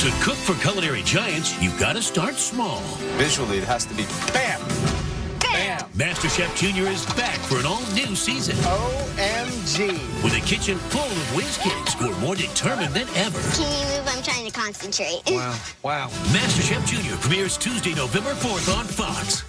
To cook for culinary giants, you've gotta start small. Visually, it has to be bam! Bam! MasterChef Junior is back for an all-new season. OMG! With a kitchen full of whiz kids who are more determined than ever. Can you move? I'm trying to concentrate. Wow, wow. MasterChef Junior premieres Tuesday, November 4th on Fox.